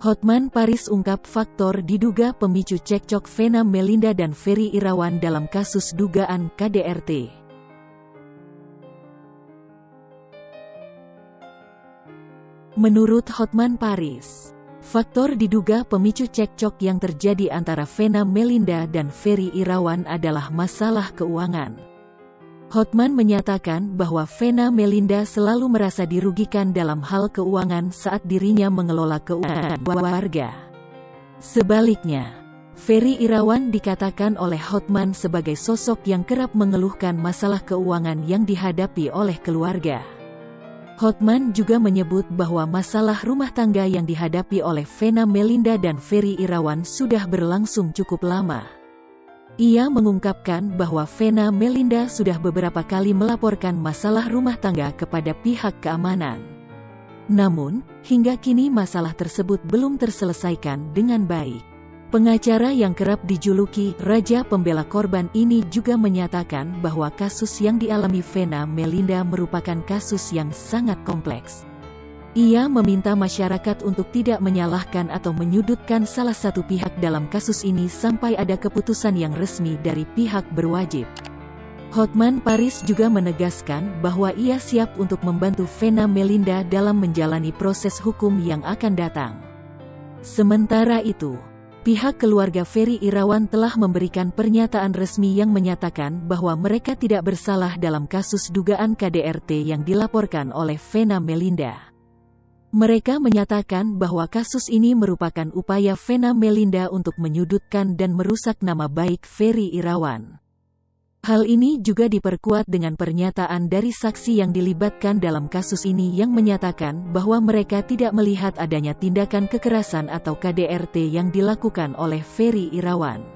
Hotman Paris ungkap faktor diduga pemicu cekcok Vena Melinda dan Ferry Irawan dalam kasus dugaan KDRT. Menurut Hotman Paris, faktor diduga pemicu cekcok yang terjadi antara Vena Melinda dan Ferry Irawan adalah masalah keuangan. Hotman menyatakan bahwa Vena Melinda selalu merasa dirugikan dalam hal keuangan saat dirinya mengelola keuangan warga. Sebaliknya, Ferry Irawan dikatakan oleh Hotman sebagai sosok yang kerap mengeluhkan masalah keuangan yang dihadapi oleh keluarga. Hotman juga menyebut bahwa masalah rumah tangga yang dihadapi oleh Vena Melinda dan Ferry Irawan sudah berlangsung cukup lama. Ia mengungkapkan bahwa Vena Melinda sudah beberapa kali melaporkan masalah rumah tangga kepada pihak keamanan. Namun, hingga kini masalah tersebut belum terselesaikan dengan baik. Pengacara yang kerap dijuluki Raja Pembela Korban ini juga menyatakan bahwa kasus yang dialami Vena Melinda merupakan kasus yang sangat kompleks. Ia meminta masyarakat untuk tidak menyalahkan atau menyudutkan salah satu pihak dalam kasus ini sampai ada keputusan yang resmi dari pihak berwajib. Hotman Paris juga menegaskan bahwa ia siap untuk membantu Vena Melinda dalam menjalani proses hukum yang akan datang. Sementara itu, pihak keluarga Ferry Irawan telah memberikan pernyataan resmi yang menyatakan bahwa mereka tidak bersalah dalam kasus dugaan KDRT yang dilaporkan oleh Vena Melinda. Mereka menyatakan bahwa kasus ini merupakan upaya Vena Melinda untuk menyudutkan dan merusak nama baik Ferry Irawan. Hal ini juga diperkuat dengan pernyataan dari saksi yang dilibatkan dalam kasus ini yang menyatakan bahwa mereka tidak melihat adanya tindakan kekerasan atau KDRT yang dilakukan oleh Ferry Irawan.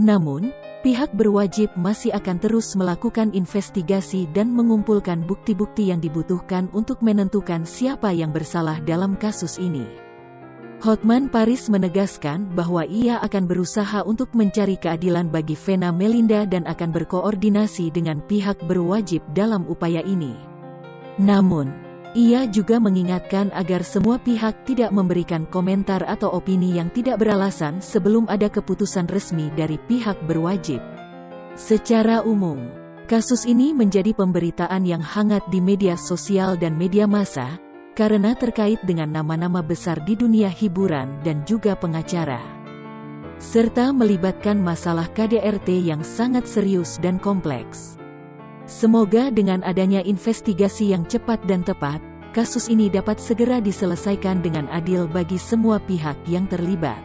Namun, Pihak berwajib masih akan terus melakukan investigasi dan mengumpulkan bukti-bukti yang dibutuhkan untuk menentukan siapa yang bersalah dalam kasus ini. Hotman Paris menegaskan bahwa ia akan berusaha untuk mencari keadilan bagi Vena Melinda dan akan berkoordinasi dengan pihak berwajib dalam upaya ini. Namun, ia juga mengingatkan agar semua pihak tidak memberikan komentar atau opini yang tidak beralasan sebelum ada keputusan resmi dari pihak berwajib. Secara umum, kasus ini menjadi pemberitaan yang hangat di media sosial dan media massa, karena terkait dengan nama-nama besar di dunia hiburan dan juga pengacara. Serta melibatkan masalah KDRT yang sangat serius dan kompleks. Semoga dengan adanya investigasi yang cepat dan tepat, kasus ini dapat segera diselesaikan dengan adil bagi semua pihak yang terlibat.